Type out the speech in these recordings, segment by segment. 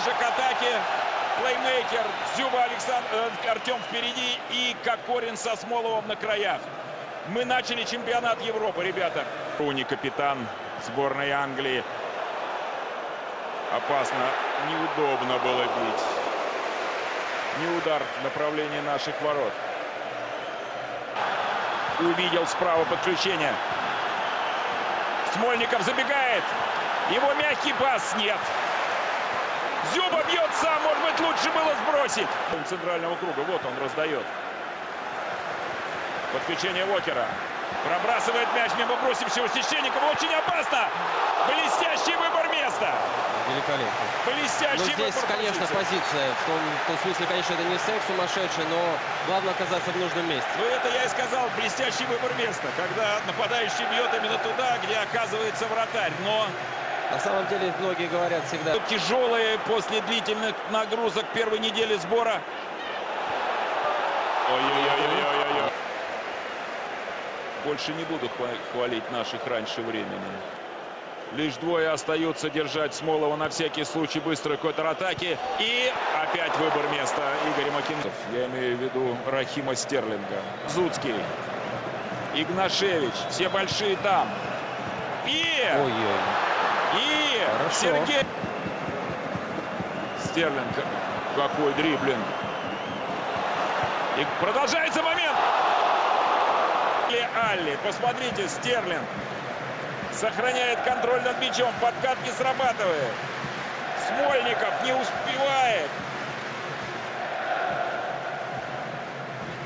ближе к атаке. Плеймейкер Дзюба Александр, э, Артем впереди и Кокорин со Смоловым на краях. Мы начали чемпионат Европы, ребята. Руни капитан сборной Англии. Опасно, неудобно было бить. Не удар в направлении наших ворот. Увидел справа подключение. Смольников забегает. Его мягкий пас нет. Зюба бьет сам. Может быть, лучше было сбросить. Центрального круга. Вот он раздает. Подключение Уокера. Пробрасывает мяч мимо бросившего Священникова. Очень опасно. Блестящий выбор места. Великолепно. Блестящий ну, здесь, выбор конечно, позиция. В том, в том смысле, конечно, это не сейф сумасшедший, но главное оказаться в нужном месте. Ну, это я и сказал. Блестящий выбор места. Когда нападающий бьет именно туда, где оказывается вратарь. Но на самом деле, многие говорят всегда... Тяжелые после длительных нагрузок первой недели сбора. Ой-ой-ой-ой-ой-ой. Больше не буду хвалить наших раньше времени. Лишь двое остаются держать Смолова на всякий случай быстрой контратаки. И опять выбор места Игоря Макинцев. Я имею в виду Рахима Стерлинга. Зуцкий. Игнашевич. Все большие там. И... Ой-ой. И Хорошо. Сергей Стерлинг. Какой дриблинг. И продолжается момент. И Алли. Посмотрите, Стерлинг сохраняет контроль над мячом. Подкатки срабатывает. Смольников не успевает.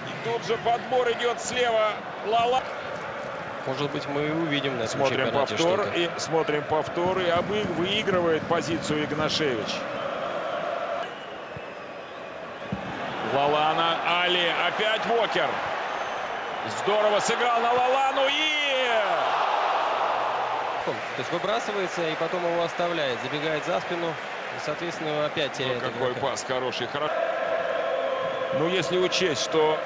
И тут же подбор идет слева. Лала. Может быть, мы увидим на Смотрим повтор и смотрим повтор и обы выигрывает позицию Игнашевич. Лалана, Али, опять Вокер. Здорово сыграл на Лалану и... То есть выбрасывается и потом его оставляет, забегает за спину. И, соответственно, опять теряет. Ну, какой игрока. пас хороший. Хорош... Ну, если учесть, что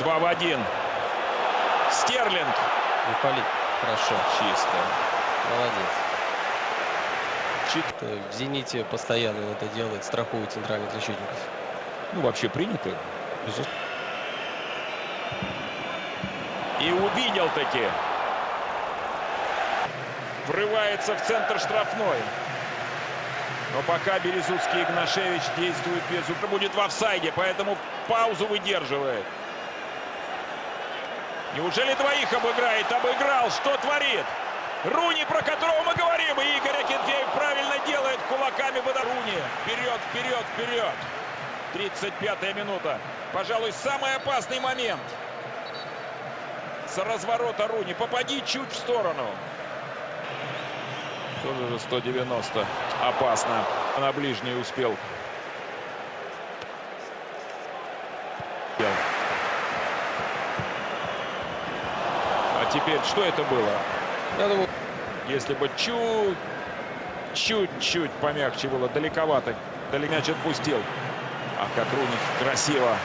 2 в 1. Стерлинг Выпалить хорошо. Чисто. Молодец. Чисто в «Зените» постоянно это делает, страхует центральных защитников. Ну, вообще принято. И увидел таки. Врывается в центр штрафной. Но пока Березутский Игнашевич действует без... Будет в офсайде, поэтому паузу выдерживает. Неужели двоих обыграет? Обыграл. Что творит? Руни, про которого мы говорим. И Игорь Акинфеев правильно делает кулаками под Руни. Вперед, вперед, вперед. 35-я минута. Пожалуй, самый опасный момент. С разворота Руни. Попади чуть в сторону. Тоже же 190. Опасно. На ближний успел. Теперь что это было? Я думаю, если бы чуть, чуть-чуть помягче было, далековато. Далеко мяч отпустил. А как Руник красиво.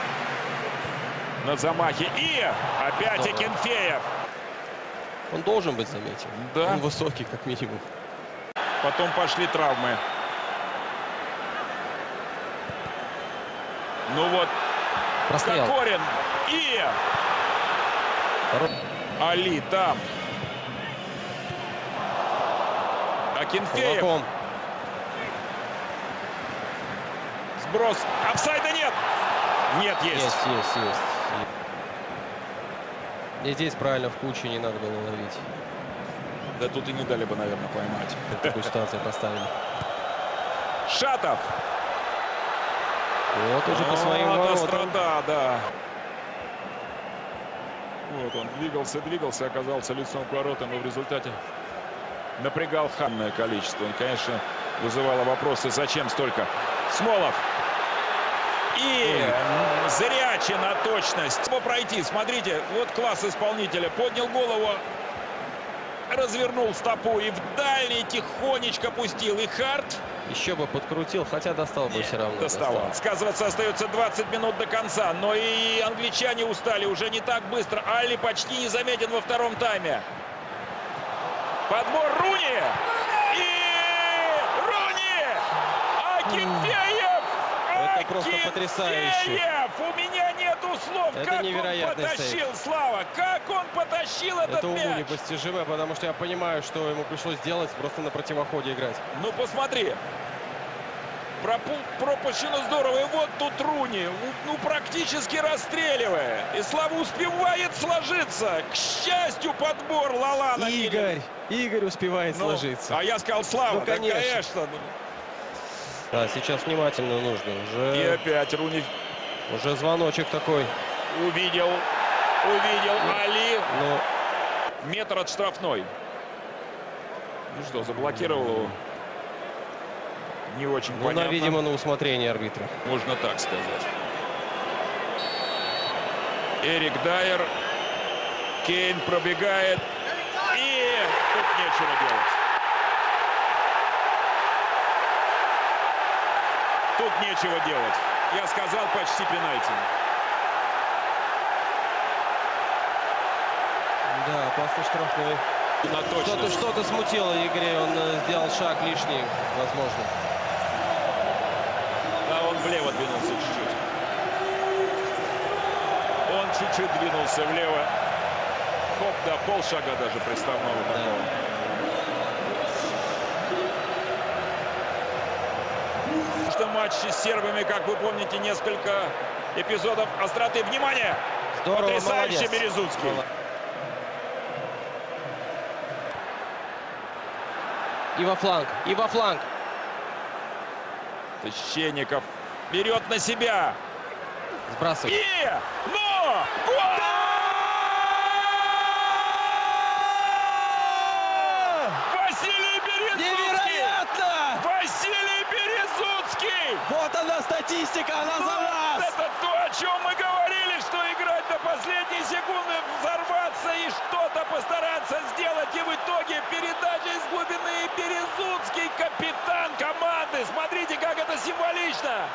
На замахе. И опять. Акинфеев. Он должен быть заметен. Да. Он высокий, как минимум. Потом пошли травмы. Ну вот. Простоял. Кокорин. И... Али там. Акинфеев. Кулаком. Сброс. Офсайда нет. Нет, есть. Есть, есть, есть. И здесь правильно в кучу не надо было ловить. Да тут и не дали бы, наверное, поймать. Такую ситуацию поставили. Шатов. Вот уже по своим воротам. Да, да. Вот он двигался, двигался, оказался лицом к воротам и в результате напрягал ханное количество. И, конечно, вызывало вопросы, зачем столько. Смолов. И зряче на точность. Пройти, смотрите, вот класс исполнителя. Поднял голову, развернул стопу и в дальний тихонечко пустил. И Харт... Еще бы подкрутил, хотя достал бы Нет, все равно. Достал. достал. Сказываться остается 20 минут до конца. Но и англичане устали уже не так быстро. Алли почти не заметен во втором тайме. Подбор Руни! И Руни! Акинфеев! Это просто потрясающе. Нет слов. Это как он невероятный потащил, Слава, как он потащил этот Это мяч. непостижимо, потому что я понимаю, что ему пришлось сделать, просто на противоходе играть. Ну, посмотри. Пропу- пропущено здорово. И вот тут Руни, ну, практически расстреливая. И Слава успевает сложиться. К счастью, подбор Лалана. Игорь, Игорь успевает Ну, сложиться. А я сказал Слава. Ну, Да, конечно. конечно. ну. Да, сейчас внимательно нужно. И Уже, опять Руни уже звоночек такой. увидел. Увидел Али. Но Метр от штрафной. Ну что, заблокировал его. Не очень ну, на, понятно. видимо, на усмотрение арбитра. Можно так сказать. Эрик Дайер. Кейн пробегает. И тут нечего делать. Тут нечего делать. Я сказал почти пенальти. Да, опасный штрафной. Что-то точность. что смутило Игоря, он э, сделал шаг лишний, возможно. А он влево двинулся чуть-чуть. Он чуть-чуть двинулся влево. Хоп, да, полшага даже приставного такого. Что матч с сербами, как вы помните, несколько эпизодов остроты. Внимание! Здорово, Потрясающе молодец. Березуцкий. И во фланг, и во фланг. Священников берет на себя. Сбрасывай. И! Но! Гол! Василий Березуцкий! Невероятно! Василий Березуцкий! Вот она статистика, она за Вот вас! это то, о чем мы говорили, что играть последней секунды, взорваться и что-то постараться сделать. И в итоге передача из глубины и Березуцкий, капитан команды. Смотрите, как это символично.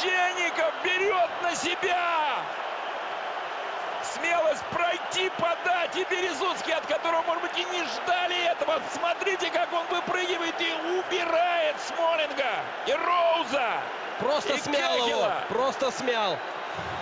Щенников берет на себя смелость пройти, подать. И Березуцкий, от которого, может быть, и не ждали этого. Смотрите, как он выпрыгивает и убирает Смолинга и Роуза. Просто И смял его, Кягела. просто смял.